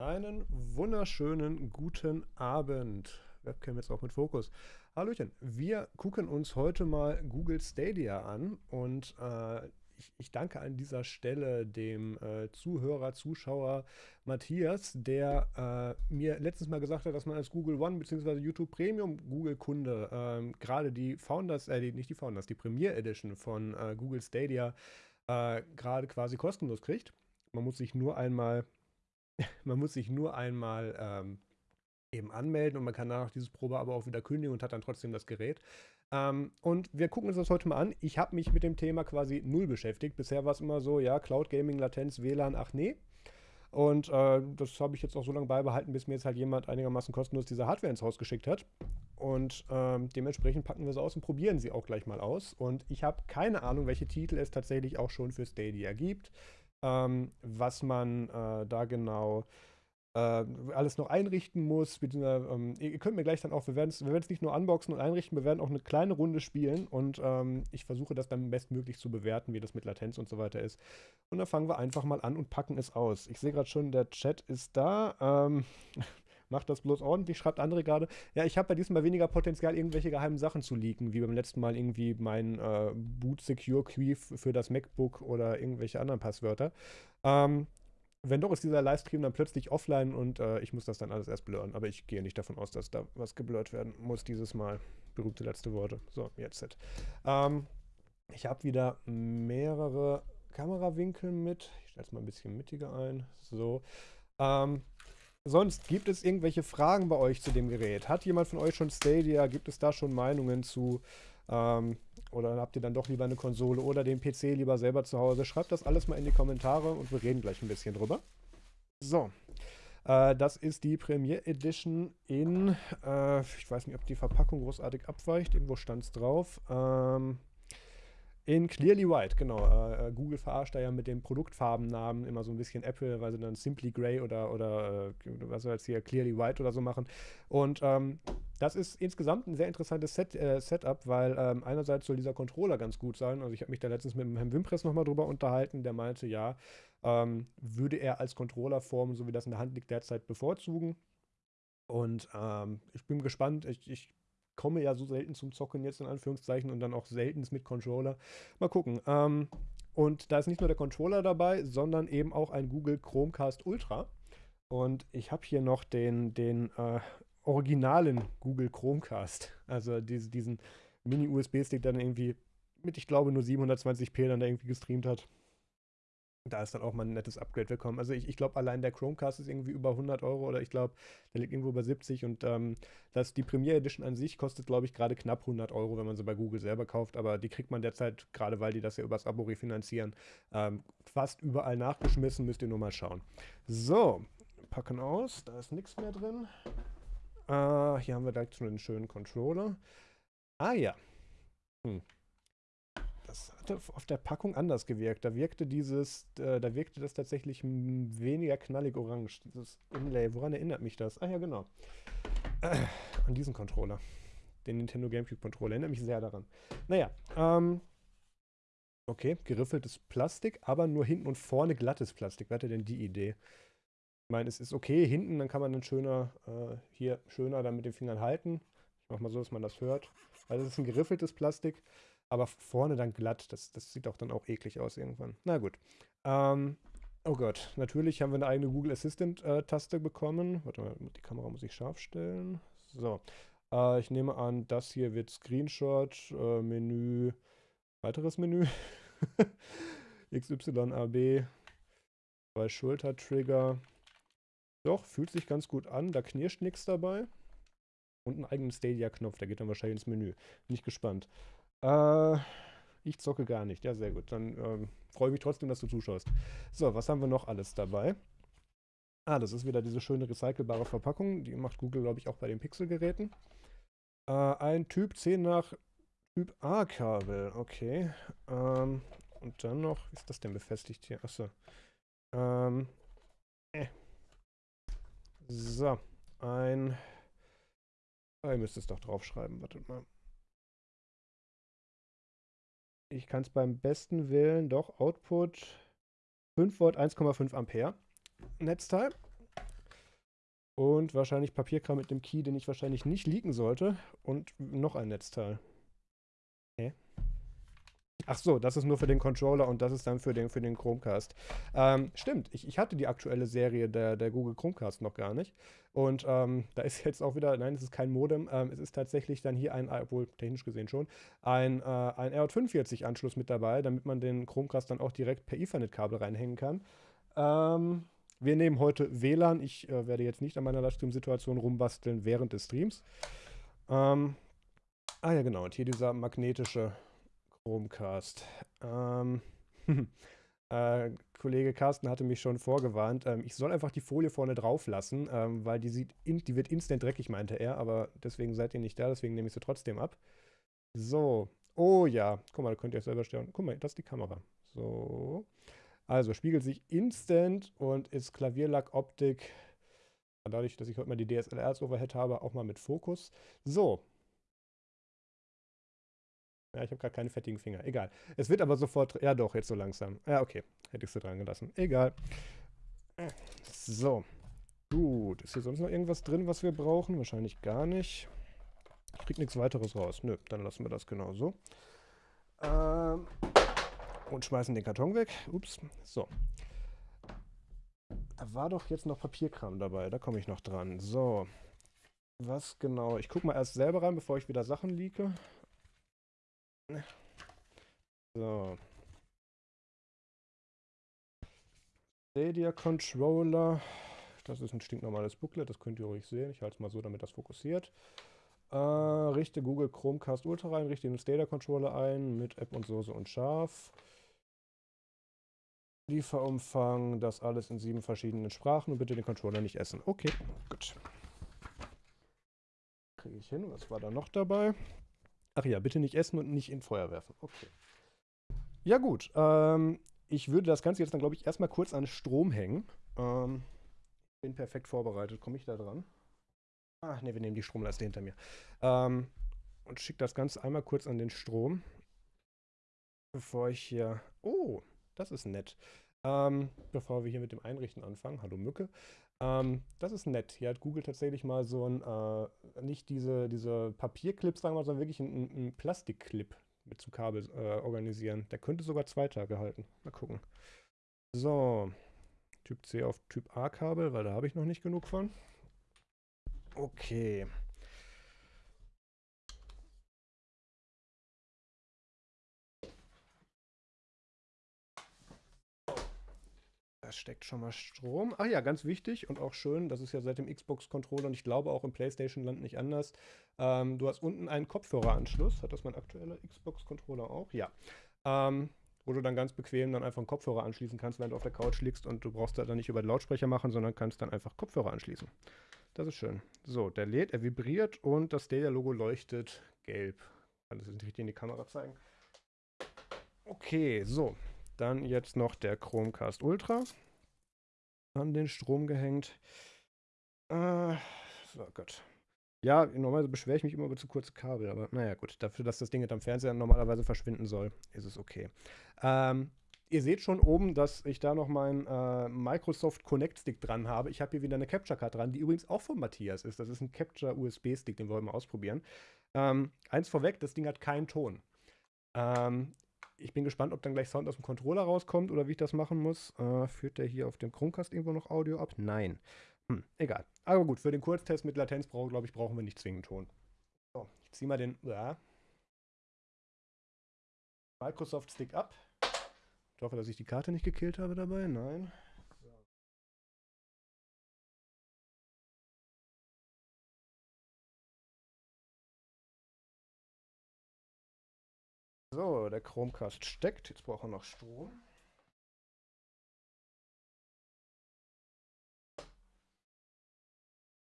Einen wunderschönen guten Abend. Webcam jetzt auch mit Fokus. Hallöchen, wir gucken uns heute mal Google Stadia an und äh, ich, ich, danke an dieser Stelle dem äh, Zuhörer, Zuschauer Matthias, der äh, mir letztens mal gesagt hat, dass man als Google One bzw. YouTube Premium Google Kunde ähm, gerade die Founders, äh, die, nicht die Founders, die Premier Edition von äh, Google Stadia äh, gerade quasi kostenlos kriegt. Man muss sich nur einmal man muss sich nur einmal ähm, eben anmelden und man kann danach dieses Probe aber auch wieder kündigen und hat dann trotzdem das Gerät. Ähm, und wir gucken uns das heute mal an. Ich habe mich mit dem Thema quasi null beschäftigt. Bisher war es immer so, ja, Cloud Gaming, Latenz, WLAN, ach nee. Und äh, das habe ich jetzt auch so lange beibehalten, bis mir jetzt halt jemand einigermaßen kostenlos diese Hardware ins Haus geschickt hat. Und ähm, dementsprechend packen wir sie aus und probieren sie auch gleich mal aus. Und ich habe keine Ahnung, welche Titel es tatsächlich auch schon für Stadia gibt ähm, was man äh, da genau äh, alles noch einrichten muss. Ähm, ihr könnt mir gleich dann auch, wir werden es nicht nur unboxen und einrichten, wir werden auch eine kleine Runde spielen und ähm, ich versuche das dann bestmöglich zu bewerten, wie das mit Latenz und so weiter ist. Und dann fangen wir einfach mal an und packen es aus. Ich sehe gerade schon, der Chat ist da. Macht das bloß ordentlich, schreibt andere gerade. Ja, ich habe bei diesem Mal weniger Potenzial, irgendwelche geheimen Sachen zu leaken, wie beim letzten Mal irgendwie mein äh, Boot Secure Key für das MacBook oder irgendwelche anderen Passwörter. Ähm, wenn doch, ist dieser Livestream dann plötzlich offline und äh, ich muss das dann alles erst blurren. Aber ich gehe nicht davon aus, dass da was geblurrt werden muss dieses Mal. Berühmte letzte Worte. So, jetzt. Ähm, ich habe wieder mehrere Kamerawinkel mit. Ich stelle es mal ein bisschen mittiger ein. So. Ähm, Sonst gibt es irgendwelche Fragen bei euch zu dem Gerät? Hat jemand von euch schon Stadia? Gibt es da schon Meinungen zu? Ähm, oder habt ihr dann doch lieber eine Konsole oder den PC lieber selber zu Hause? Schreibt das alles mal in die Kommentare und wir reden gleich ein bisschen drüber. So, äh, das ist die Premiere Edition in, äh, ich weiß nicht, ob die Verpackung großartig abweicht, irgendwo stand es drauf. Ähm, in Clearly White, genau. Äh, äh, Google verarscht da ja mit den Produktfarbennamen immer so ein bisschen Apple, weil sie dann Simply Grey oder, oder äh, was soll jetzt hier, Clearly White oder so machen. Und ähm, das ist insgesamt ein sehr interessantes Set, äh, Setup, weil ähm, einerseits soll dieser Controller ganz gut sein. Also ich habe mich da letztens mit dem Herrn Wimpress nochmal drüber unterhalten, der meinte, ja, ähm, würde er als Controllerform, so wie das in der Hand liegt, derzeit bevorzugen. Und ähm, ich bin gespannt. Ich, ich komme ja so selten zum Zocken jetzt in Anführungszeichen und dann auch selten mit Controller. Mal gucken. Ähm, und da ist nicht nur der Controller dabei, sondern eben auch ein Google Chromecast Ultra. Und ich habe hier noch den, den äh, originalen Google Chromecast. Also diese, diesen Mini-USB-Stick, der dann irgendwie mit, ich glaube, nur 720p dann da irgendwie gestreamt hat da ist dann auch mal ein nettes Upgrade willkommen. Also ich, ich glaube, allein der Chromecast ist irgendwie über 100 Euro oder ich glaube, der liegt irgendwo bei 70 und ähm, das, die Premiere Edition an sich kostet, glaube ich, gerade knapp 100 Euro, wenn man sie bei Google selber kauft, aber die kriegt man derzeit, gerade weil die das ja übers Abo refinanzieren, ähm, fast überall nachgeschmissen, müsst ihr nur mal schauen. So, packen aus, da ist nichts mehr drin. Äh, hier haben wir direkt schon einen schönen Controller. Ah ja. Hm das hatte auf der Packung anders gewirkt. Da wirkte dieses, äh, da wirkte das tatsächlich weniger knallig orange, dieses Inlay. Woran erinnert mich das? Ah ja, genau. Äh, an diesen Controller. Den Nintendo GameCube Controller. Erinnert mich sehr daran. Naja, ähm, okay, geriffeltes Plastik, aber nur hinten und vorne glattes Plastik. Wer hatte denn die Idee? Ich meine, es ist okay hinten, dann kann man dann schöner, äh, hier schöner dann mit den Fingern halten. Ich mach mal so, dass man das hört. Also es ist ein geriffeltes Plastik aber vorne dann glatt. Das, das sieht auch dann auch eklig aus irgendwann. Na gut. Ähm, oh Gott, natürlich haben wir eine eigene Google Assistant-Taste äh, bekommen. Warte mal, die Kamera muss ich scharf stellen. So. Äh, ich nehme an, das hier wird Screenshot, äh, Menü, weiteres Menü. XYAB, zwei Schultertrigger. Doch, fühlt sich ganz gut an. Da knirscht nichts dabei. Und einen eigenen Stadia-Knopf, der geht dann wahrscheinlich ins Menü. Bin ich gespannt. Äh, ich zocke gar nicht. Ja, sehr gut. Dann ähm, freue ich mich trotzdem, dass du zuschaust. So, was haben wir noch alles dabei? Ah, das ist wieder diese schöne recycelbare Verpackung. Die macht Google, glaube ich, auch bei den Pixel-Geräten. Äh, ein Typ 10 nach Typ A-Kabel. Okay. Ähm, und dann noch, ist das denn befestigt hier? Achso. Ähm, äh. So, ein... Ah, ihr müsst es doch draufschreiben. Wartet mal. Ich kann es beim besten Willen doch Output 5 Volt 1,5 Ampere Netzteil. Und wahrscheinlich Papierkram mit dem Key, den ich wahrscheinlich nicht leaken sollte. Und noch ein Netzteil. Hä? Ach so, das ist nur für den Controller und das ist dann für den, für den Chromecast. Ähm, stimmt, ich, ich hatte die aktuelle Serie der, der Google Chromecast noch gar nicht. Und ähm, da ist jetzt auch wieder, nein, es ist kein Modem, ähm, es ist tatsächlich dann hier ein, obwohl technisch gesehen schon, ein, äh, ein RJ45-Anschluss mit dabei, damit man den Chromecast dann auch direkt per Ethernet-Kabel reinhängen kann. Ähm, wir nehmen heute WLAN. Ich äh, werde jetzt nicht an meiner Livestream-Situation rumbasteln während des Streams. Ähm, ah ja, genau. Und hier dieser magnetische Chromecast. Ähm, äh, Kollege Carsten hatte mich schon vorgewarnt. Ähm, ich soll einfach die Folie vorne drauf lassen, ähm, weil die, sieht in, die wird instant dreckig, meinte er. Aber deswegen seid ihr nicht da, deswegen nehme ich sie trotzdem ab. So. Oh ja. Guck mal, da könnt ihr selber stellen. Guck mal, das ist die Kamera. So. Also spiegelt sich instant und ist Klavierlack-Optik. Dadurch, dass ich heute mal die DSLR als Overhead habe, auch mal mit Fokus. So, ja, ich habe gerade keine fettigen Finger. Egal. Es wird aber sofort. Ja, doch, jetzt so langsam. Ja, okay. Hätte ich sie dran gelassen. Egal. So. Gut. Ist hier sonst noch irgendwas drin, was wir brauchen? Wahrscheinlich gar nicht. Ich krieg nichts weiteres raus. Nö, dann lassen wir das genau so. Ähm, und schmeißen den Karton weg. Ups. So. Da war doch jetzt noch Papierkram dabei. Da komme ich noch dran. So. Was genau? Ich gucke mal erst selber rein, bevor ich wieder Sachen leake. So. Stadia Controller. Das ist ein stinknormales Booklet, das könnt ihr ruhig sehen. Ich halte es mal so, damit das fokussiert. Äh, richte Google Chromecast Ultra rein, richte den Stadia Controller ein mit App und Soße und Scharf. Lieferumfang, das alles in sieben verschiedenen Sprachen und bitte den Controller nicht essen. Okay, gut. Kriege ich hin. Was war da noch dabei? Ach ja, bitte nicht essen und nicht in Feuer werfen. Okay. Ja gut, ähm, ich würde das Ganze jetzt dann, glaube ich, erstmal kurz an Strom hängen. Ähm, bin perfekt vorbereitet. Komme ich da dran? Ach ne, wir nehmen die Stromleiste hinter mir. Ähm, und schicke das Ganze einmal kurz an den Strom. Bevor ich hier... Oh, das ist nett. Ähm, bevor wir hier mit dem Einrichten anfangen. Hallo Mücke. Ähm, das ist nett. Hier hat Google tatsächlich mal so ein, äh, nicht diese, diese Papierclips, sagen wir mal, sondern wirklich einen, einen Plastikclip mit zum Kabel äh, organisieren. Der könnte sogar zwei Tage halten. Mal gucken. So. Typ C auf Typ A Kabel, weil da habe ich noch nicht genug von. Okay. Da steckt schon mal Strom. Ach ja, ganz wichtig und auch schön, das ist ja seit dem Xbox-Controller und ich glaube auch im PlayStation-Land nicht anders. Ähm, du hast unten einen Kopfhöreranschluss. Hat das mein aktueller Xbox-Controller auch? Ja. Ähm, wo du dann ganz bequem dann einfach einen Kopfhörer anschließen kannst, wenn du auf der Couch liegst und du brauchst da dann nicht über den Lautsprecher machen, sondern kannst dann einfach Kopfhörer anschließen. Das ist schön. So, der lädt, er vibriert und das Stadia-Logo leuchtet gelb. Kann das nicht richtig in die Kamera zeigen. Okay, so. Dann jetzt noch der Chromecast Ultra. An den Strom gehängt. Äh, oh Gott. Ja, normalerweise beschwere ich mich immer über zu kurze Kabel, aber naja, gut. Dafür, dass das Ding jetzt am Fernseher normalerweise verschwinden soll, ist es okay. Ähm, ihr seht schon oben, dass ich da noch meinen äh, Microsoft Connect Stick dran habe. Ich habe hier wieder eine Capture Card dran, die übrigens auch von Matthias ist. Das ist ein Capture USB Stick, den wollen wir mal ausprobieren. Ähm, eins vorweg, das Ding hat keinen Ton. Ähm, ich bin gespannt, ob dann gleich Sound aus dem Controller rauskommt oder wie ich das machen muss. Äh, führt der hier auf dem Chromecast irgendwo noch Audio ab? Nein. Hm, egal. Aber gut, für den Kurztest mit Latenz, glaube ich, brauchen wir nicht zwingend Ton. So, ich ziehe mal den ja. Microsoft Stick ab. Ich hoffe, dass ich die Karte nicht gekillt habe dabei. Nein. So, der Chromecast steckt. Jetzt braucht er noch Strom. Ich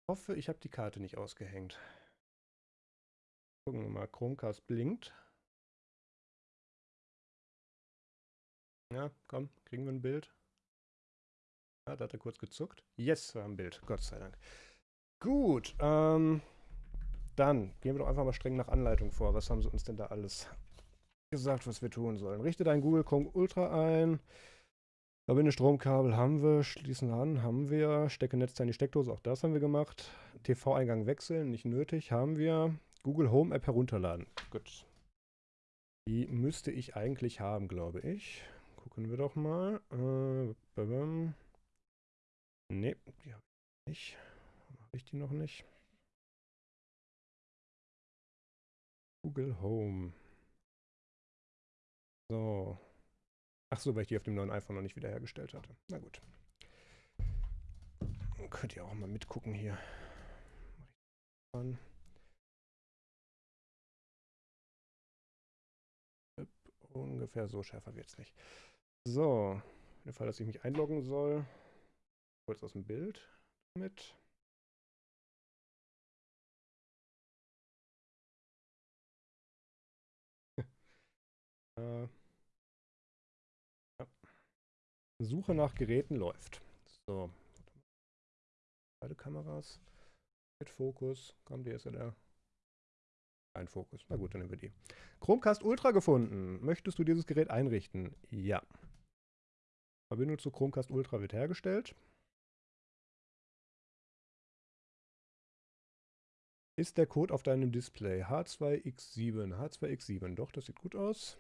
hoffe, ich habe die Karte nicht ausgehängt. Gucken wir mal, Chromecast blinkt. Ja, komm, kriegen wir ein Bild. Ja, da hat er kurz gezuckt. Yes, wir haben ein Bild, Gott sei Dank. Gut, ähm, dann gehen wir doch einfach mal streng nach Anleitung vor. Was haben sie uns denn da alles gesagt, was wir tun sollen. Richte dein Google Chrome Ultra ein. Verbinde Stromkabel haben wir, schließen an, haben wir. Stecke Netzteil in die Steckdose, auch das haben wir gemacht. TV-Eingang wechseln, nicht nötig, haben wir. Google Home App herunterladen. Gut. Die müsste ich eigentlich haben, glaube ich. Gucken wir doch mal. Äh, ne, die habe ich nicht. Habe ich die noch nicht? Google Home. So. Ach so, weil ich die auf dem neuen iPhone noch nicht wiederhergestellt hatte. Na gut. Könnt ihr auch mal mitgucken hier. Ungefähr so schärfer wird es nicht. So, in dem Fall, dass ich mich einloggen soll, kurz aus dem Bild mit. äh, Suche nach Geräten läuft. So. Beide Kameras. Mit Fokus. Komm, die ist ja der. Ein Fokus. Na gut, dann nehmen wir die. Chromecast Ultra gefunden. Möchtest du dieses Gerät einrichten? Ja. Verbindung zu Chromecast Ultra wird hergestellt. Ist der Code auf deinem Display H2X7? H2X7, doch, das sieht gut aus.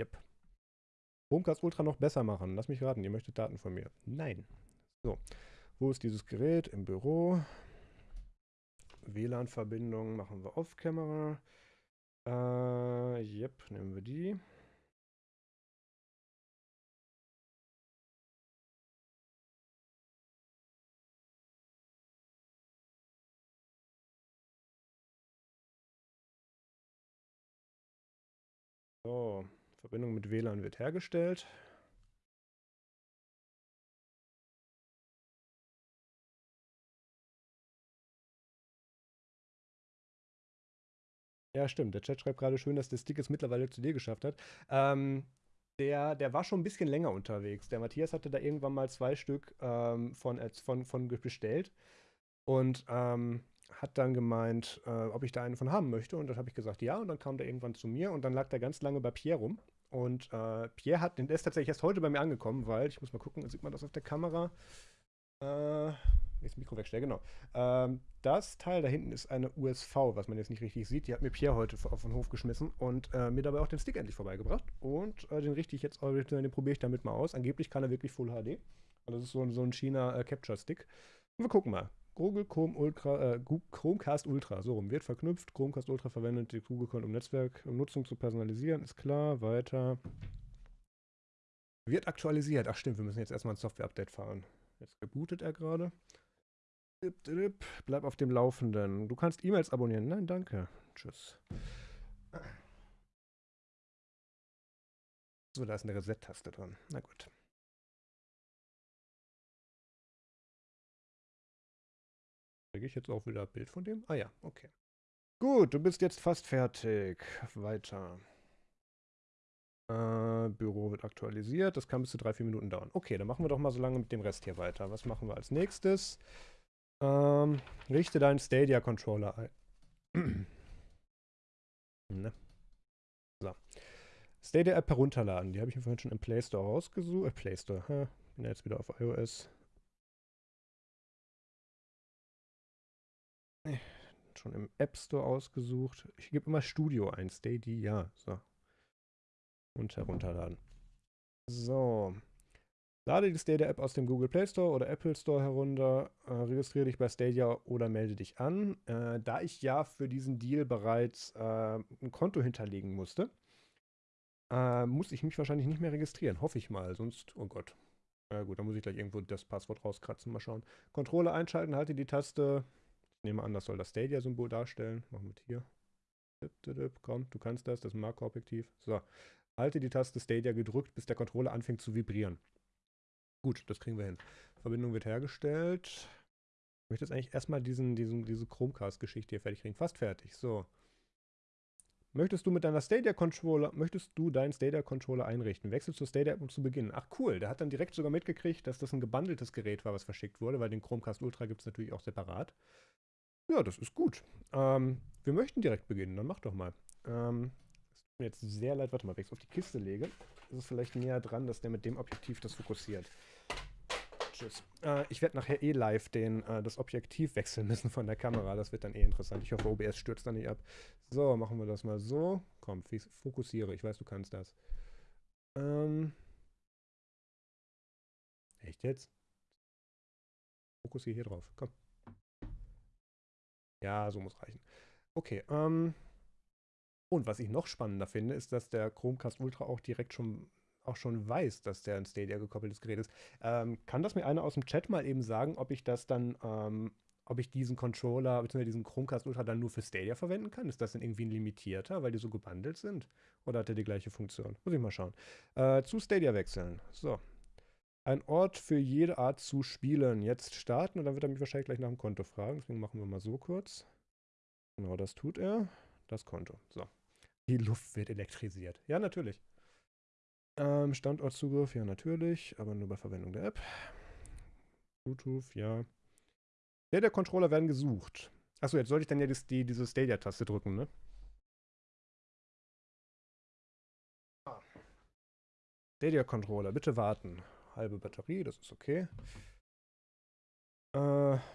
Yep. Chromecast Ultra noch besser machen. Lass mich raten, ihr möchtet Daten von mir. Nein. So, wo ist dieses Gerät? Im Büro. WLAN-Verbindung machen wir off-Camera. Äh, yep, nehmen wir die. Verbindung mit WLAN wird hergestellt. Ja, stimmt. Der Chat schreibt gerade schön, dass der Stick es mittlerweile zu dir geschafft hat. Ähm, der, der war schon ein bisschen länger unterwegs. Der Matthias hatte da irgendwann mal zwei Stück ähm, von, von, von bestellt und ähm, hat dann gemeint, äh, ob ich da einen von haben möchte. Und dann habe ich gesagt, ja. Und dann kam der irgendwann zu mir und dann lag der ganz lange bei Pierre rum. Und äh, Pierre hat, der ist tatsächlich erst heute bei mir angekommen, weil, ich muss mal gucken, sieht man das auf der Kamera? Äh, das Mikro wegstellen, genau. Ähm, das Teil da hinten ist eine USV, was man jetzt nicht richtig sieht. Die hat mir Pierre heute auf den Hof geschmissen und äh, mir dabei auch den Stick endlich vorbeigebracht. Und äh, den richte ich jetzt, den probiere ich damit mal aus. Angeblich kann er wirklich Full HD. Also das ist so, so ein China äh, Capture Stick. Und wir gucken mal. Google Chrome Ultra, äh, Chromecast Ultra, so rum, wird verknüpft. Chromecast Ultra verwendet die Google-Konto, um Netzwerk, um zu personalisieren, ist klar. Weiter. Wird aktualisiert. Ach stimmt, wir müssen jetzt erstmal ein Software-Update fahren. Jetzt gebootet er gerade. Bleib auf dem Laufenden. Du kannst E-Mails abonnieren. Nein, danke. Tschüss. So, da ist eine Reset-Taste dran. Na gut. Kriege ich jetzt auch wieder ein Bild von dem? Ah ja, okay. Gut, du bist jetzt fast fertig. Weiter. Äh, Büro wird aktualisiert. Das kann bis zu drei, vier Minuten dauern. Okay, dann machen wir doch mal so lange mit dem Rest hier weiter. Was machen wir als nächstes? Ähm, richte deinen Stadia-Controller ein. ne? So. Stadia-App herunterladen. Die habe ich mir vorhin schon im Play Store rausgesucht. Äh, Play Store. Hä? Bin jetzt wieder auf iOS. Schon im App Store ausgesucht. Ich gebe immer Studio ein, Steady, ja. So. Und herunterladen. So. Lade die Stadia-App aus dem Google Play Store oder Apple Store herunter, äh, registriere dich bei Stadia oder melde dich an. Äh, da ich ja für diesen Deal bereits äh, ein Konto hinterlegen musste, äh, muss ich mich wahrscheinlich nicht mehr registrieren. Hoffe ich mal, sonst, oh Gott. Ja gut, dann muss ich gleich irgendwo das Passwort rauskratzen, mal schauen. Controller einschalten, halte die Taste nehme an, das soll das Stadia-Symbol darstellen. Machen wir hier. Komm, du kannst das, das Makroobjektiv. So, halte die Taste Stadia gedrückt, bis der Controller anfängt zu vibrieren. Gut, das kriegen wir hin. Verbindung wird hergestellt. Ich möchte jetzt eigentlich erstmal diesen, diesen, diese Chromecast-Geschichte hier fertig kriegen. Fast fertig. So. Möchtest du mit deiner Stadia-Controller, möchtest du deinen Stadia-Controller einrichten? Wechsel zur Stadia-App, um zu beginnen. Ach cool, der hat dann direkt sogar mitgekriegt, dass das ein gebundeltes Gerät war, was verschickt wurde, weil den Chromecast Ultra gibt es natürlich auch separat. Ja, das ist gut. Ähm, wir möchten direkt beginnen, dann mach doch mal. Ähm, mir jetzt sehr leid, warte mal, wenn ich es auf die Kiste lege, ist es vielleicht näher dran, dass der mit dem Objektiv das fokussiert. Tschüss. Äh, ich werde nachher eh live den, äh, das Objektiv wechseln müssen von der Kamera. Das wird dann eh interessant. Ich hoffe, OBS stürzt dann nicht ab. So, machen wir das mal so. Komm, fokussiere. Ich weiß, du kannst das. Ähm. Echt jetzt? Fokussiere hier drauf. Komm. Ja, so muss reichen. Okay, ähm. Und was ich noch spannender finde, ist, dass der Chromecast Ultra auch direkt schon auch schon weiß, dass der ein Stadia gekoppeltes Gerät ist. Ähm, kann das mir einer aus dem Chat mal eben sagen, ob ich das dann, ähm, ob ich diesen Controller bzw. diesen Chromecast Ultra dann nur für Stadia verwenden kann? Ist das denn irgendwie ein limitierter, weil die so gebundelt sind? Oder hat der die gleiche Funktion? Muss ich mal schauen. Äh, zu Stadia wechseln. So. Ein Ort für jede Art zu spielen. Jetzt starten und dann wird er mich wahrscheinlich gleich nach dem Konto fragen. Deswegen machen wir mal so kurz. Genau, das tut er. Das Konto. So. Die Luft wird elektrisiert. Ja, natürlich. Ähm, Standortzugriff, ja natürlich, aber nur bei Verwendung der App. Bluetooth, ja. Der, der Controller werden gesucht. Achso, jetzt sollte ich dann ja die, die, diese Stadia-Taste drücken, ne? Ah. Stadia-Controller, bitte warten. Halbe Batterie, das ist okay. Äh,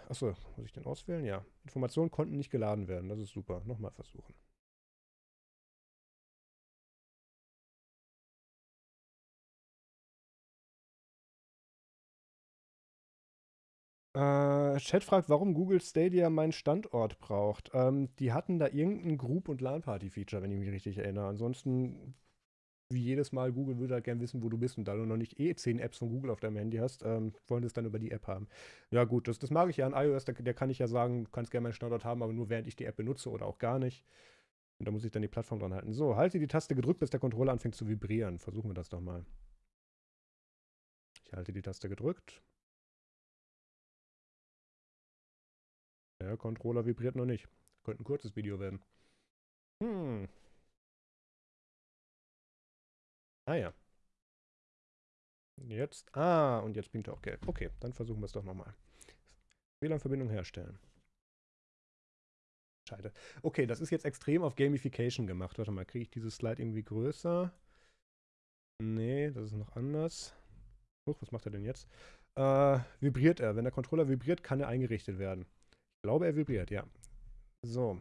achso, muss ich den auswählen? Ja. Informationen konnten nicht geladen werden, das ist super. Nochmal versuchen. Äh, Chat fragt, warum Google Stadia meinen Standort braucht. Ähm, die hatten da irgendein Group- und LAN-Party-Feature, wenn ich mich richtig erinnere. Ansonsten, wie jedes Mal, Google würde halt gerne wissen, wo du bist. Und da du noch nicht eh 10 Apps von Google auf deinem Handy hast, ähm, wollen sie es dann über die App haben. Ja gut, das, das mag ich ja an iOS. Da, der kann ich ja sagen, du kannst gerne meinen Standort haben, aber nur während ich die App benutze oder auch gar nicht. Und da muss ich dann die Plattform dran halten. So, halte die Taste gedrückt, bis der Controller anfängt zu vibrieren. Versuchen wir das doch mal. Ich halte die Taste gedrückt. Der Controller vibriert noch nicht. Könnte ein kurzes Video werden. Hm. Ah ja. Jetzt. Ah, und jetzt blinkt er auch gelb. Okay, dann versuchen wir es doch nochmal. WLAN-Verbindung herstellen. Scheide. Okay, das ist jetzt extrem auf Gamification gemacht. Warte mal, kriege ich dieses Slide irgendwie größer? Nee, das ist noch anders. Huch, was macht er denn jetzt? Äh, vibriert er. Wenn der Controller vibriert, kann er eingerichtet werden glaube, er vibriert, ja. So.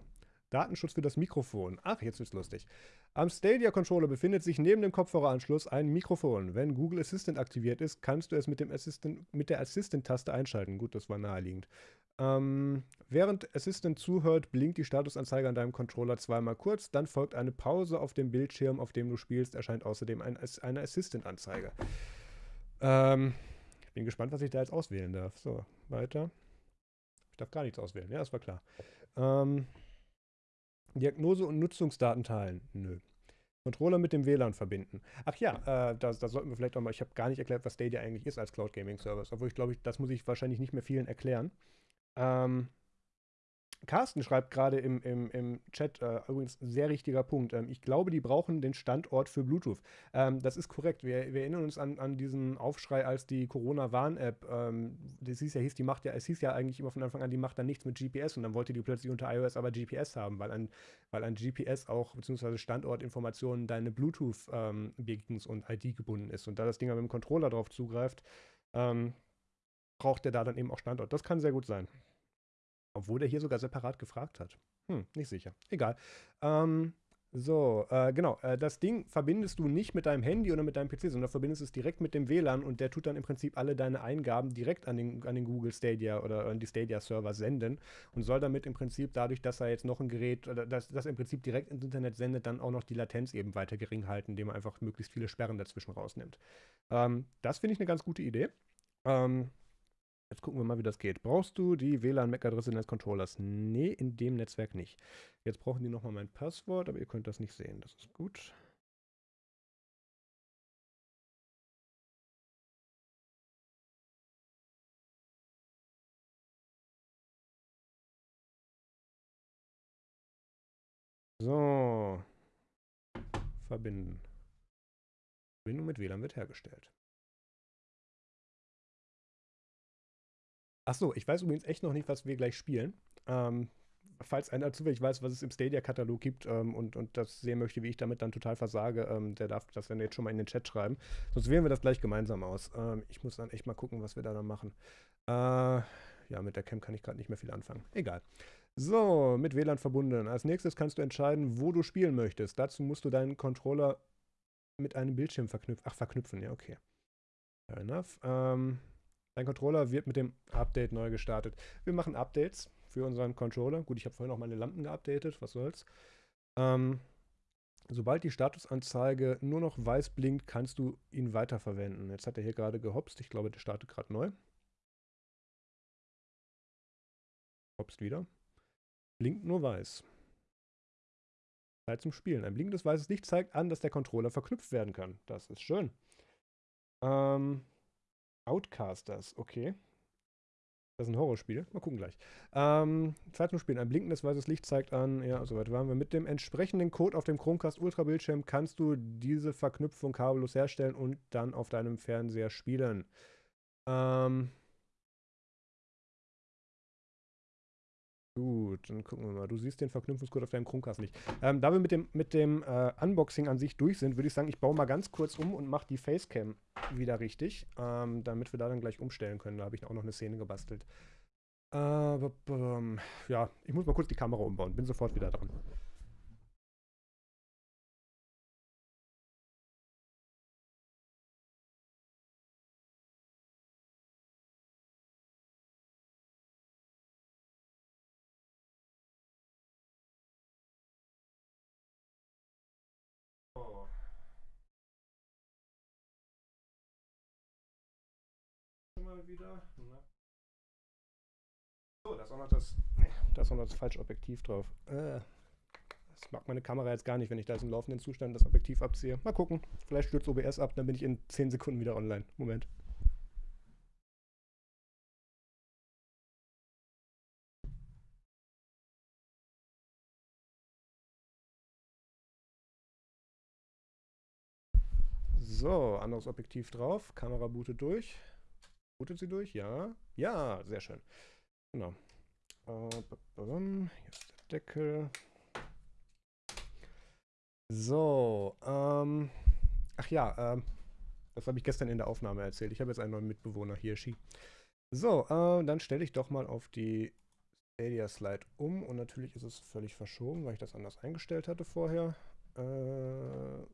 Datenschutz für das Mikrofon. Ach, jetzt wird's lustig. Am Stadia Controller befindet sich neben dem Kopfhöreranschluss ein Mikrofon. Wenn Google Assistant aktiviert ist, kannst du es mit, dem Assistant, mit der Assistant-Taste einschalten. Gut, das war naheliegend. Ähm, während Assistant zuhört, blinkt die Statusanzeige an deinem Controller zweimal kurz. Dann folgt eine Pause auf dem Bildschirm, auf dem du spielst. Erscheint außerdem ein, eine Assistant-Anzeige. Ähm, ich bin gespannt, was ich da jetzt auswählen darf. So, weiter. Ich darf gar nichts auswählen. Ja, das war klar. Ähm, Diagnose und Nutzungsdaten teilen. Nö. Controller mit dem WLAN verbinden. Ach ja, äh, da, da sollten wir vielleicht auch mal, ich habe gar nicht erklärt, was Stadia eigentlich ist als Cloud Gaming Service, obwohl ich glaube, das muss ich wahrscheinlich nicht mehr vielen erklären. Ähm, Carsten schreibt gerade im, im, im Chat, äh, übrigens sehr richtiger Punkt. Ähm, ich glaube, die brauchen den Standort für Bluetooth. Ähm, das ist korrekt. Wir, wir, erinnern uns an, an diesen Aufschrei, als die Corona-Warn-App, ähm, das hieß ja, hieß, die macht ja, es hieß ja eigentlich immer von Anfang an, die macht dann nichts mit GPS und dann wollte die plötzlich unter iOS aber GPS haben, weil ein, weil ein GPS auch, beziehungsweise Standortinformationen deine Bluetooth-Beacons ähm, und ID gebunden ist. Und da das Ding aber mit dem Controller drauf zugreift, ähm, braucht der da dann eben auch Standort. Das kann sehr gut sein. Obwohl der hier sogar separat gefragt hat. Hm, nicht sicher. Egal. Ähm, so, äh, genau. Äh, das Ding verbindest du nicht mit deinem Handy oder mit deinem PC, sondern verbindest es direkt mit dem WLAN und der tut dann im Prinzip alle deine Eingaben direkt an den, an den Google Stadia oder an die Stadia-Server senden und soll damit im Prinzip dadurch, dass er jetzt noch ein Gerät, oder dass das im Prinzip direkt ins Internet sendet, dann auch noch die Latenz eben weiter gering halten, indem er einfach möglichst viele Sperren dazwischen rausnimmt. Ähm, das finde ich eine ganz gute Idee. Ähm, Jetzt gucken wir mal, wie das geht. Brauchst du die WLAN-MAC-Adresse deines Controllers? Nee, in dem Netzwerk nicht. Jetzt brauchen die nochmal mein Passwort, aber ihr könnt das nicht sehen. Das ist gut. So. Verbinden. Verbindung mit WLAN wird hergestellt. Achso, ich weiß übrigens echt noch nicht, was wir gleich spielen. Ähm, falls einer zufällig weiß, was es im Stadia-Katalog gibt ähm, und, und das sehen möchte, wie ich damit dann total versage, ähm, der darf das dann jetzt schon mal in den Chat schreiben. Sonst wählen wir das gleich gemeinsam aus. Ähm, ich muss dann echt mal gucken, was wir da dann machen. Äh, ja, mit der Cam kann ich gerade nicht mehr viel anfangen. Egal. So, mit WLAN verbunden. Als nächstes kannst du entscheiden, wo du spielen möchtest. Dazu musst du deinen Controller mit einem Bildschirm verknüpfen. Ach, verknüpfen, ja, okay. Fair enough. Ähm, dein Controller wird mit dem Update neu gestartet. Wir machen Updates für unseren Controller. Gut, ich habe vorhin auch meine Lampen geupdatet, was soll's. Ähm, sobald die Statusanzeige nur noch weiß blinkt, kannst du ihn weiterverwenden. Jetzt hat er hier gerade gehopst. Ich glaube, der startet gerade neu. Hopst wieder. Blinkt nur weiß. Zeit zum Spielen. Ein blinkendes weißes Licht zeigt an, dass der Controller verknüpft werden kann. Das ist schön. Ähm, Outcasters, okay. Das ist ein Horrorspiel. Mal gucken gleich. Ähm, Zeit zum Spielen. Ein blinkendes weißes Licht zeigt an, ja, soweit waren wir. Mit dem entsprechenden Code auf dem Chromecast Ultra Bildschirm kannst du diese Verknüpfung kabellos herstellen und dann auf deinem Fernseher spielen. Ähm, Gut, dann gucken wir mal. Du siehst den Verknüpfungscode auf deinem Chromecast nicht. Ähm, da wir mit dem, mit dem äh, Unboxing an sich durch sind, würde ich sagen, ich baue mal ganz kurz um und mache die Facecam wieder richtig, ähm, damit wir da dann gleich umstellen können. Da habe ich auch noch eine Szene gebastelt. Äh, ja, ich muss mal kurz die Kamera umbauen. Bin sofort wieder dran. Wieder. Na. So, da ist noch das, da ist auch noch das falsche Objektiv drauf. Äh, das mag meine Kamera jetzt gar nicht, wenn ich da jetzt im laufenden Zustand das Objektiv abziehe. Mal gucken. Vielleicht stürzt OBS ab, dann bin ich in 10 Sekunden wieder online. Moment. So, anderes Objektiv drauf, Kamera bootet durch. Bootet sie durch? Ja. Ja, sehr schön. Genau. Hier ist der Deckel. So, ähm, ach ja, ähm, das habe ich gestern in der Aufnahme erzählt. Ich habe jetzt einen neuen Mitbewohner, hier, Ski. So, äh, dann stelle ich doch mal auf die Stadia Slide um und natürlich ist es völlig verschoben, weil ich das anders eingestellt hatte vorher. Äh,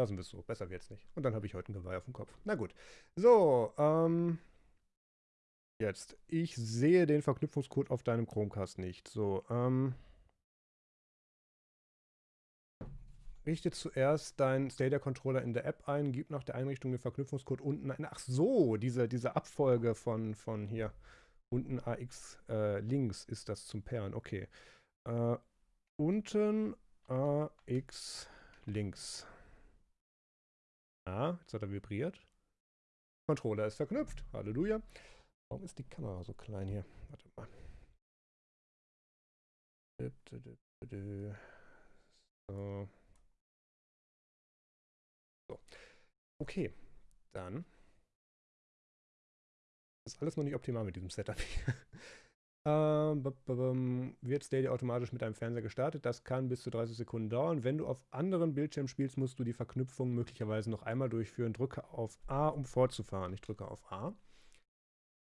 Lassen wir es so, besser wird's nicht. Und dann habe ich heute ein Geweih auf dem Kopf. Na gut. So, ähm. Jetzt. Ich sehe den Verknüpfungscode auf deinem Chromecast nicht. So, ähm. Richte zuerst deinen Stadia-Controller in der App ein, gib nach der Einrichtung den Verknüpfungscode unten ein. Ach so, diese, diese Abfolge von, von hier. Unten AX äh, links ist das zum Pairen. Okay. Äh, unten AX links. Ah, jetzt hat er vibriert. Controller ist verknüpft. Halleluja. Warum ist die Kamera so klein hier? Warte mal. So. so. Okay, dann ist alles noch nicht optimal mit diesem Setup hier. Ähm, wird Stadia automatisch mit deinem Fernseher gestartet. Das kann bis zu 30 Sekunden dauern. Wenn du auf anderen Bildschirmen spielst, musst du die Verknüpfung möglicherweise noch einmal durchführen. Drücke auf A, um fortzufahren. Ich drücke auf A.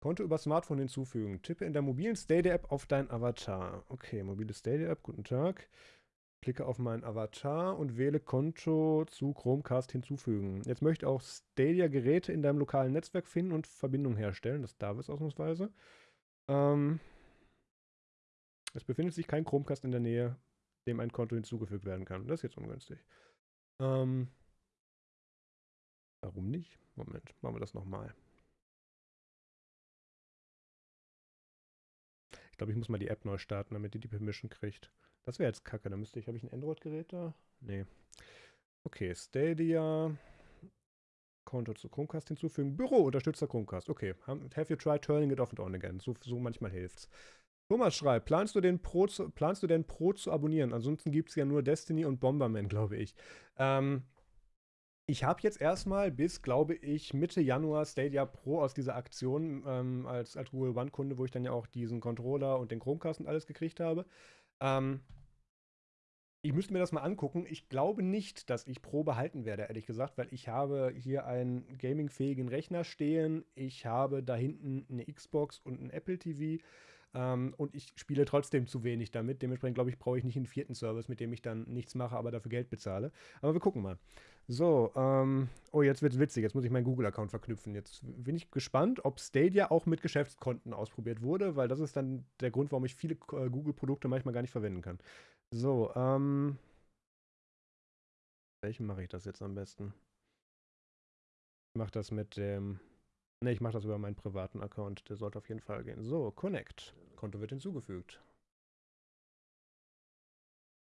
Konto über Smartphone hinzufügen. Tippe in der mobilen Stadia-App auf dein Avatar. Okay, mobile Stadia-App, guten Tag. Klicke auf meinen Avatar und wähle Konto zu Chromecast hinzufügen. Jetzt möchte auch Stadia Geräte in deinem lokalen Netzwerk finden und Verbindung herstellen. Das darf es ausnahmsweise. Ähm, es befindet sich kein Chromecast in der Nähe, dem ein Konto hinzugefügt werden kann. Das ist jetzt ungünstig. Ähm, warum nicht? Moment, machen wir das nochmal. Ich glaube, ich muss mal die App neu starten, damit die die Permission kriegt. Das wäre jetzt kacke. Da müsste ich, habe ich ein Android-Gerät da? Nee. Okay, Stadia. Konto zu Chromecast hinzufügen. Büro unterstützt Chromecast. Okay. Have you tried turning it off and on again? So, so manchmal hilft's. Thomas schreibt, planst du, den Pro zu, planst du denn Pro zu abonnieren? Ansonsten gibt es ja nur Destiny und Bomberman, glaube ich. Ähm, Ich habe jetzt erstmal bis, glaube ich, Mitte Januar Stadia Pro aus dieser Aktion ähm, als, als Google One-Kunde, wo ich dann ja auch diesen Controller und den Chromecast und alles gekriegt habe. Ähm, ich müsste mir das mal angucken. Ich glaube nicht, dass ich Pro behalten werde, ehrlich gesagt, weil ich habe hier einen gamingfähigen Rechner stehen. Ich habe da hinten eine Xbox und ein Apple TV. Ähm, und ich spiele trotzdem zu wenig damit. Dementsprechend glaube ich, brauche ich nicht einen vierten Service, mit dem ich dann nichts mache, aber dafür Geld bezahle. Aber wir gucken mal. So, ähm, oh, jetzt wird es witzig. Jetzt muss ich meinen Google-Account verknüpfen. Jetzt bin ich gespannt, ob Stadia auch mit Geschäftskonten ausprobiert wurde, weil das ist dann der Grund, warum ich viele äh, Google-Produkte manchmal gar nicht verwenden kann. So, ähm. Welchen mache ich das jetzt am besten? Ich mache das mit dem. Ne, ich mache das über meinen privaten Account. Der sollte auf jeden Fall gehen. So, Connect. Konto wird hinzugefügt.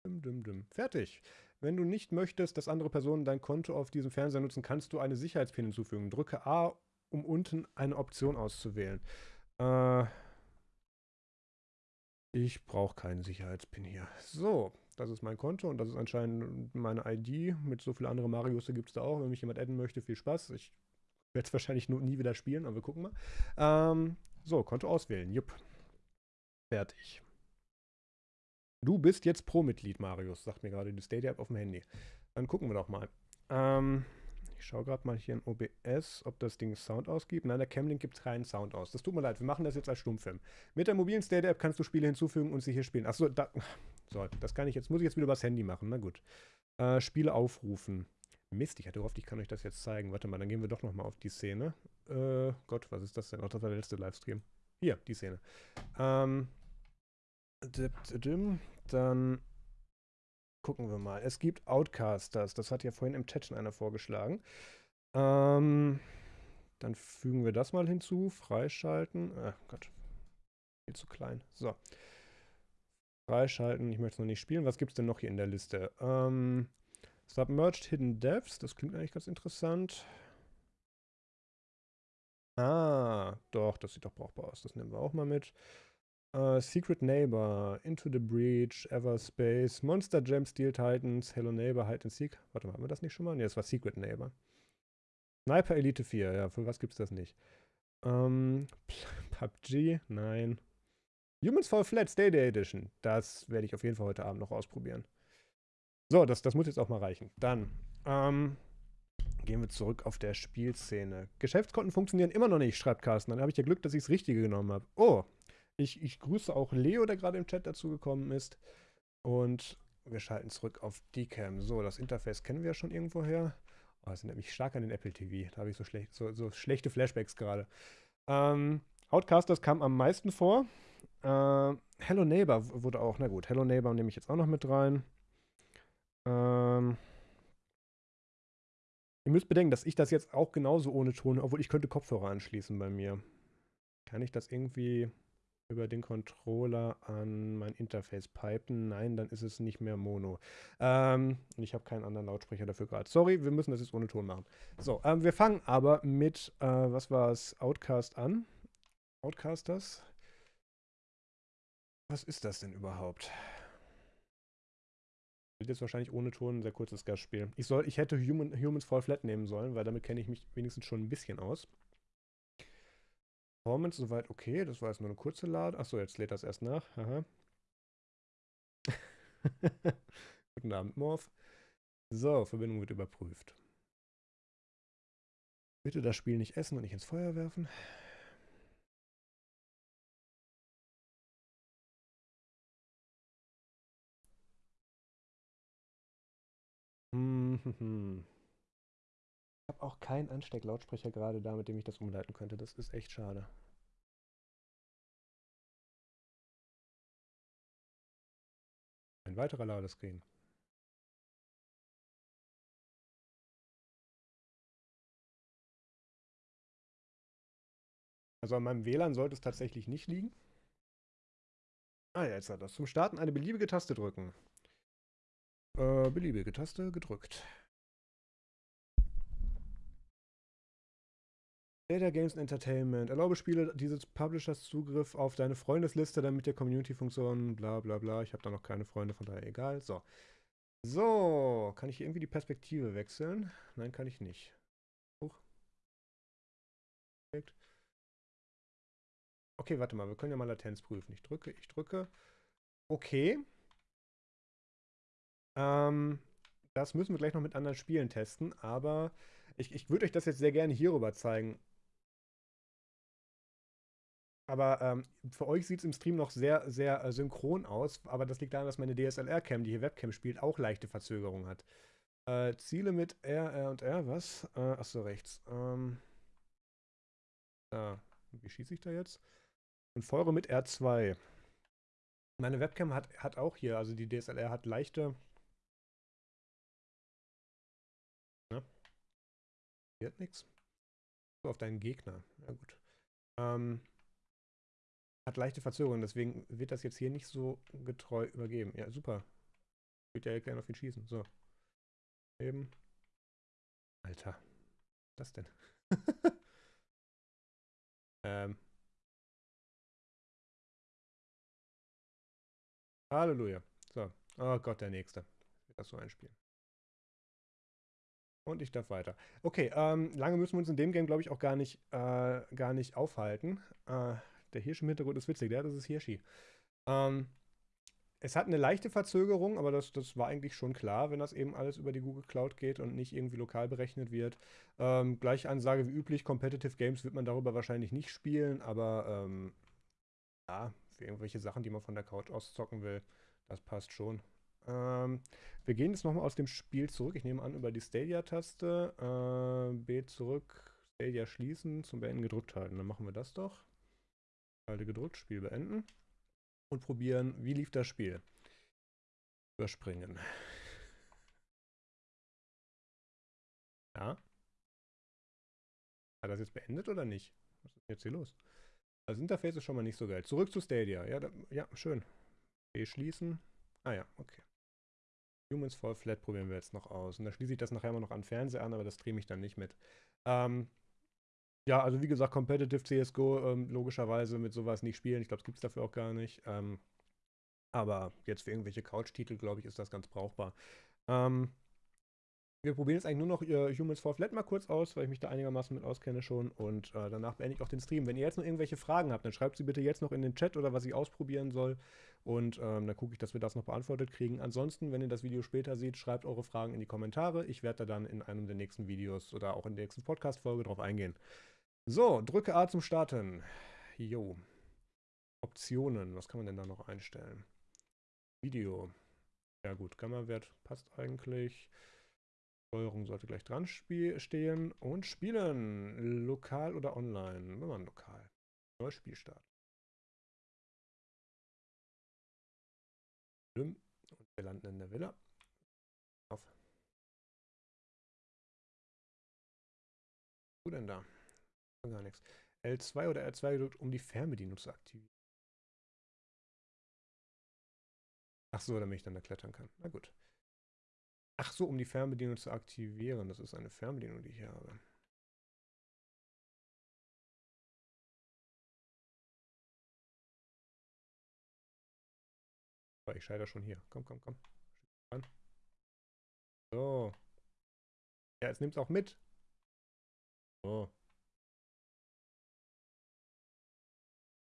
Dum, dum, dum. Fertig. Wenn du nicht möchtest, dass andere Personen dein Konto auf diesem Fernseher nutzen, kannst du eine Sicherheitspin hinzufügen. Drücke A, um unten eine Option auszuwählen. Äh, ich brauche keinen Sicherheitspin hier. So, das ist mein Konto und das ist anscheinend meine ID. Mit so vielen anderen Marios gibt es da auch. Wenn mich jemand adden möchte, viel Spaß. Ich werde es wahrscheinlich nie wieder spielen, aber wir gucken mal. Ähm, so, Konto auswählen. Jupp. Fertig. Du bist jetzt Pro-Mitglied, Marius, sagt mir gerade die Stadia-App auf dem Handy. Dann gucken wir doch mal. Ähm, ich schaue gerade mal hier in OBS, ob das Ding Sound ausgibt. Nein, der Camlink gibt keinen Sound aus. Das tut mir leid, wir machen das jetzt als Stummfilm. Mit der mobilen Stadia-App kannst du Spiele hinzufügen und sie hier spielen. Achso, da, so, das kann ich jetzt, muss ich jetzt wieder übers Handy machen. Na gut. Äh, Spiele aufrufen. Mist, ich hatte gehofft, ich kann euch das jetzt zeigen. Warte mal, dann gehen wir doch nochmal auf die Szene. Äh, Gott, was ist das denn? Ach, das war der letzte Livestream. Hier, die Szene. Ähm, dann gucken wir mal. Es gibt Outcasters. Das hat ja vorhin im Chat schon einer vorgeschlagen. Ähm, dann fügen wir das mal hinzu. Freischalten. Ach Gott. Viel zu klein. So. Freischalten. Ich möchte es noch nicht spielen. Was gibt es denn noch hier in der Liste? Ähm, Submerged Hidden Depths. Das klingt eigentlich ganz interessant. Ah, doch, das sieht doch brauchbar aus. Das nehmen wir auch mal mit. Uh, Secret Neighbor, Into the Breach, Everspace, Monster Jam, Steel Titans, Hello Neighbor, Hide and Seek. Warte mal, haben wir das nicht schon mal? Ne, das war Secret Neighbor. Sniper Elite 4, ja, für was gibt's das nicht? Um, PUBG, nein. Humans Fall Flat Stadia Edition, das werde ich auf jeden Fall heute Abend noch ausprobieren. So, das, das muss jetzt auch mal reichen. Dann, ähm, gehen wir zurück auf der Spielszene. Geschäftskonten funktionieren immer noch nicht, schreibt Carsten. Dann habe ich ja Glück, dass ich das Richtige genommen habe. Oh, ich, ich grüße auch Leo, der gerade im Chat dazu gekommen ist. Und wir schalten zurück auf Dcam. So, das Interface kennen wir ja schon irgendwoher. Oh, das erinnert mich stark an den Apple TV. Da habe ich so, schlecht, so, so schlechte Flashbacks gerade. Ähm, Outcasters kam am meisten vor. Äh, Hello Neighbor wurde auch, na gut, Hello Neighbor nehme ich jetzt auch noch mit rein. Ähm, ihr müsst bedenken, dass ich das jetzt auch genauso ohne Ton, obwohl ich könnte Kopfhörer anschließen bei mir. Kann ich das irgendwie über den Controller an mein Interface pipen. Nein, dann ist es nicht mehr Mono. Ähm, ich habe keinen anderen Lautsprecher dafür gerade. Sorry, wir müssen das jetzt ohne Ton machen. So, ähm, wir fangen aber mit, äh, was war es, Outcast an. Outcasters. Was ist das denn überhaupt? Wird jetzt wahrscheinlich ohne Ton ein sehr kurzes Gastspiel. Ich, soll, ich hätte Human, Humans Fall Flat nehmen sollen, weil damit kenne ich mich wenigstens schon ein bisschen aus. Performance soweit okay. Das war jetzt nur eine kurze Lade. Achso, jetzt lädt das erst nach. Aha. Guten Abend, Morph. So, Verbindung wird überprüft. Bitte das Spiel nicht essen und nicht ins Feuer werfen. Hm, ich habe auch keinen Anstecklautsprecher gerade da, mit dem ich das umleiten könnte. Das ist echt schade. Ein weiterer Ladescreen. Also an meinem WLAN sollte es tatsächlich nicht liegen. Ah ja, jetzt hat das. Zum Starten eine beliebige Taste drücken. Äh, beliebige Taste gedrückt. Data Games Entertainment. Erlaube Spiele dieses Publishers Zugriff auf deine Freundesliste, damit der Community-Funktion, bla bla bla. Ich habe da noch keine Freunde, von daher egal. So. So, kann ich hier irgendwie die Perspektive wechseln? Nein, kann ich nicht. Hoch. Okay, warte mal, wir können ja mal Latenz prüfen. Ich drücke, ich drücke. Okay. Ähm, das müssen wir gleich noch mit anderen Spielen testen, aber ich, ich würde euch das jetzt sehr gerne hierüber zeigen. Aber ähm, für euch sieht es im Stream noch sehr, sehr äh, synchron aus. Aber das liegt daran, dass meine DSLR-Cam, die hier Webcam spielt, auch leichte Verzögerung hat. Äh, Ziele mit R, R und R, was? Äh, achso, rechts. Ähm, da. Wie schieße ich da jetzt? Und feuere mit R2. Meine Webcam hat, hat auch hier, also die DSLR hat leichte. Hier nichts. So, auf deinen Gegner. Ja, gut. Ähm, hat leichte Verzögerung, deswegen wird das jetzt hier nicht so getreu übergeben. Ja, super. Ich würde ja gerne auf ihn schießen. So. Eben. Alter. Was das denn? ähm. Halleluja. So. Oh Gott, der Nächste. Ich will das so einspielen. Und ich darf weiter. Okay, ähm, lange müssen wir uns in dem Game, glaube ich, auch gar nicht, äh, gar nicht aufhalten. Äh, der Hirsch im Hintergrund ist witzig, ja, das ist Hirschi. Ähm, es hat eine leichte Verzögerung, aber das, das war eigentlich schon klar, wenn das eben alles über die Google Cloud geht und nicht irgendwie lokal berechnet wird. Ähm, gleich Ansage wie üblich, Competitive Games wird man darüber wahrscheinlich nicht spielen, aber ähm, ja, für irgendwelche Sachen, die man von der Couch aus zocken will, das passt schon. Ähm, wir gehen jetzt nochmal aus dem Spiel zurück. Ich nehme an, über die Stadia-Taste. Äh, B zurück, Stadia schließen, zum Beenden gedrückt halten. Dann machen wir das doch. Halte gedrückt, Spiel beenden. Und probieren, wie lief das Spiel. Überspringen. Ja. Hat das jetzt beendet oder nicht? Was ist jetzt hier los? Das Interface ist schon mal nicht so geil. Zurück zu Stadia. Ja, da, ja schön. B schließen. Ah ja, okay. Humans Fall Flat probieren wir jetzt noch aus. Und da schließe ich das nachher immer noch an Fernseher an, aber das drehe ich dann nicht mit. Ähm, ja, also wie gesagt, Competitive CSGO ähm, logischerweise mit sowas nicht spielen. Ich glaube, es gibt es dafür auch gar nicht. Ähm, aber jetzt für irgendwelche Couch-Titel, glaube ich, ist das ganz brauchbar. Ähm, wir probieren jetzt eigentlich nur noch äh, Humans for Flat mal kurz aus, weil ich mich da einigermaßen mit auskenne schon. Und äh, danach beende ich auch den Stream. Wenn ihr jetzt noch irgendwelche Fragen habt, dann schreibt sie bitte jetzt noch in den Chat oder was ich ausprobieren soll. Und ähm, dann gucke ich, dass wir das noch beantwortet kriegen. Ansonsten, wenn ihr das Video später seht, schreibt eure Fragen in die Kommentare. Ich werde da dann in einem der nächsten Videos oder auch in der nächsten Podcast-Folge drauf eingehen. So, drücke A zum Starten. Jo. Optionen, was kann man denn da noch einstellen? Video. Ja gut, Gamma-Wert passt eigentlich. Steuerung sollte gleich dran stehen. Und spielen. Lokal oder online? Wir machen lokal. Neues Spielstart. Und wir landen in der Villa. Auf. Du denn da? Gar nichts. L2 oder R2 gedrückt, um die Fernbedienung zu aktivieren. Ach so, damit ich dann da klettern kann. Na gut. Ach so, um die Fernbedienung zu aktivieren. Das ist eine Fernbedienung, die ich hier habe. Ich scheitere schon hier. Komm, komm, komm. So. Ja, jetzt nimmt es auch mit. So.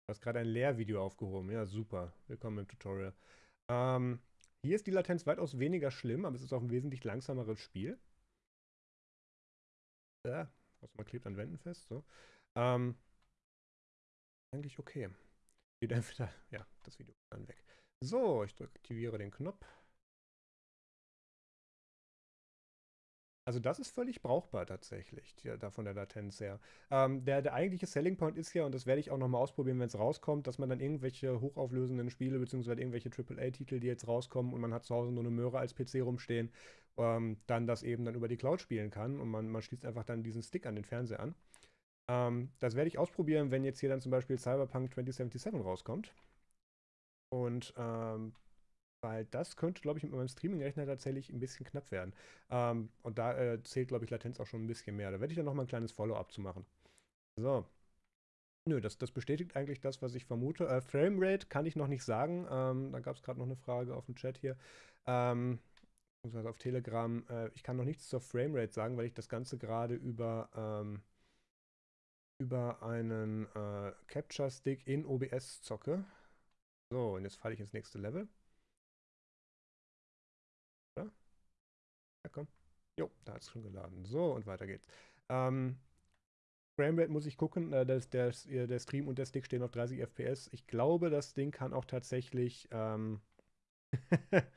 Du hast gerade ein Lehrvideo aufgehoben. Ja, super. Willkommen im Tutorial. Ähm, hier ist die Latenz weitaus weniger schlimm, aber es ist auch ein wesentlich langsameres Spiel. Ja, also man klebt an Wänden fest. So. Ähm, eigentlich okay. Geht entweder, ja, das Video dann weg. So, ich aktiviere den Knopf. Also das ist völlig brauchbar tatsächlich, da von der Latenz her. Ähm, der, der eigentliche Selling Point ist ja, und das werde ich auch nochmal ausprobieren, wenn es rauskommt, dass man dann irgendwelche hochauflösenden Spiele beziehungsweise irgendwelche AAA-Titel, die jetzt rauskommen und man hat zu Hause nur eine Möhre als PC rumstehen, ähm, dann das eben dann über die Cloud spielen kann und man, man schließt einfach dann diesen Stick an den Fernseher an. Ähm, das werde ich ausprobieren, wenn jetzt hier dann zum Beispiel Cyberpunk 2077 rauskommt. Und ähm, weil das könnte, glaube ich, mit meinem Streaming-Rechner tatsächlich ein bisschen knapp werden. Ähm, und da äh, zählt, glaube ich, Latenz auch schon ein bisschen mehr. Da werde ich dann nochmal ein kleines Follow-up zu machen. So. Nö, das, das bestätigt eigentlich das, was ich vermute. Äh, Framerate kann ich noch nicht sagen. Ähm, da gab es gerade noch eine Frage auf dem Chat hier. Ähm, auf Telegram. Äh, ich kann noch nichts zur Framerate sagen, weil ich das Ganze gerade über, ähm, über einen äh, Capture Stick in OBS zocke. So, und jetzt falle ich ins nächste Level. Oder? Ja, komm. Jo, da hat es schon geladen. So, und weiter geht's. Ähm, Framerate muss ich gucken. Äh, der, der, der, Stream und der Stick stehen auf 30 FPS. Ich glaube, das Ding kann auch tatsächlich. Ähm,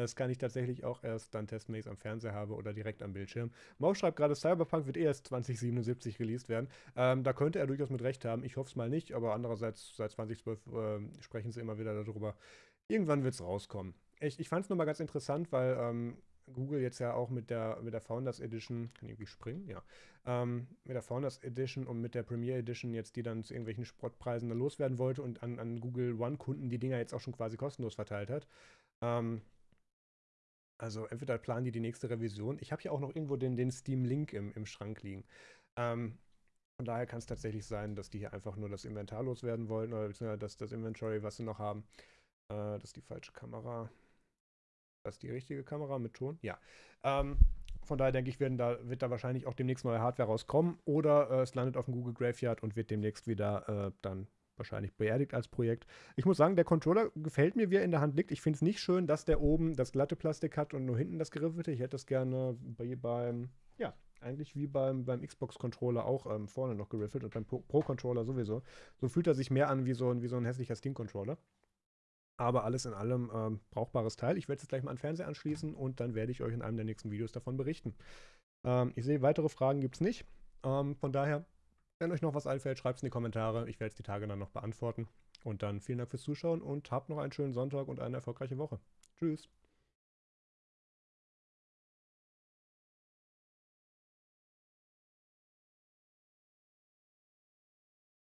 das kann ich tatsächlich auch erst dann es am Fernseher habe oder direkt am Bildschirm. Maus schreibt gerade, Cyberpunk wird erst 2077 released werden. Ähm, da könnte er durchaus mit Recht haben. Ich hoffe es mal nicht, aber andererseits seit 2012 äh, sprechen sie immer wieder darüber. Irgendwann wird es rauskommen. Ich, ich fand es nur mal ganz interessant, weil ähm, Google jetzt ja auch mit der, mit der Founders Edition, kann ich irgendwie springen? Ja. Ähm, mit der Founders Edition und mit der Premier Edition jetzt, die dann zu irgendwelchen Spottpreisen dann loswerden wollte und an, an Google One-Kunden die Dinger jetzt auch schon quasi kostenlos verteilt hat. Ähm, also entweder planen die die nächste Revision. Ich habe hier auch noch irgendwo den, den Steam-Link im, im Schrank liegen. Ähm, von daher kann es tatsächlich sein, dass die hier einfach nur das Inventar loswerden wollen oder beziehungsweise das, das Inventory, was sie noch haben. Äh, das ist die falsche Kamera. Das ist die richtige Kamera mit Ton? Ja. Ähm, von daher denke ich, da, wird da wahrscheinlich auch demnächst neue Hardware rauskommen oder äh, es landet auf dem Google Graveyard und wird demnächst wieder äh, dann wahrscheinlich beerdigt als Projekt. Ich muss sagen, der Controller gefällt mir, wie er in der Hand liegt. Ich finde es nicht schön, dass der oben das glatte Plastik hat und nur hinten das geriffelte. Ich hätte das gerne bei, beim, ja, eigentlich wie beim, beim Xbox-Controller auch ähm, vorne noch geriffelt und beim Pro-Controller sowieso. So fühlt er sich mehr an wie so ein, wie so ein hässlicher Steam-Controller. Aber alles in allem ähm, brauchbares Teil. Ich werde es jetzt gleich mal an den Fernseher anschließen und dann werde ich euch in einem der nächsten Videos davon berichten. Ähm, ich sehe, weitere Fragen gibt es nicht. Ähm, von daher, wenn euch noch was einfällt, schreibt es in die Kommentare. Ich werde es die Tage dann noch beantworten. Und dann vielen Dank fürs Zuschauen und habt noch einen schönen Sonntag und eine erfolgreiche Woche. Tschüss.